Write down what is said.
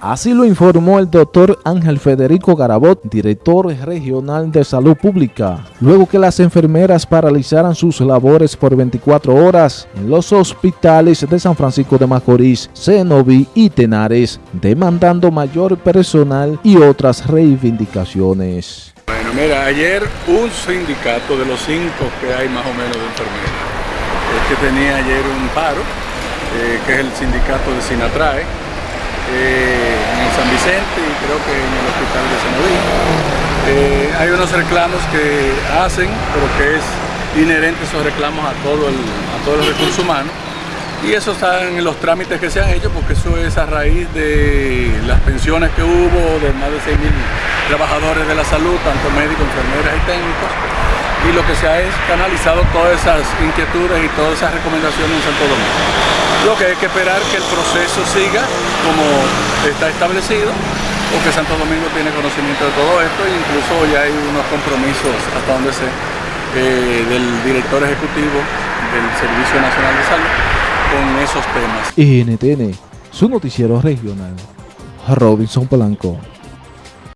Así lo informó el doctor Ángel Federico Garabot, director regional de salud pública, luego que las enfermeras paralizaran sus labores por 24 horas en los hospitales de San Francisco de Macorís, Cenoví y Tenares, demandando mayor personal y otras reivindicaciones. Bueno, mira, ayer un sindicato de los cinco que hay más o menos de enfermeras, es que tenía ayer un paro, eh, que es el sindicato de Sinatrae, eh, en San Vicente y creo que en el hospital de Senoví. Eh, hay unos reclamos que hacen, pero que es inherente esos reclamos a todo el, a todos los recursos humanos y eso está en los trámites que se han hecho porque eso es a raíz de las pensiones que hubo de más de 6.000 trabajadores de la salud, tanto médicos, enfermeras y técnicos y lo que se ha es canalizado todas esas inquietudes y todas esas recomendaciones en Santo Domingo. Lo que hay que esperar que el proceso siga como está establecido, porque Santo Domingo tiene conocimiento de todo esto e incluso ya hay unos compromisos hasta donde sé eh, del director ejecutivo del Servicio Nacional de Salud con esos temas. NTN, su noticiero regional, Robinson Polanco.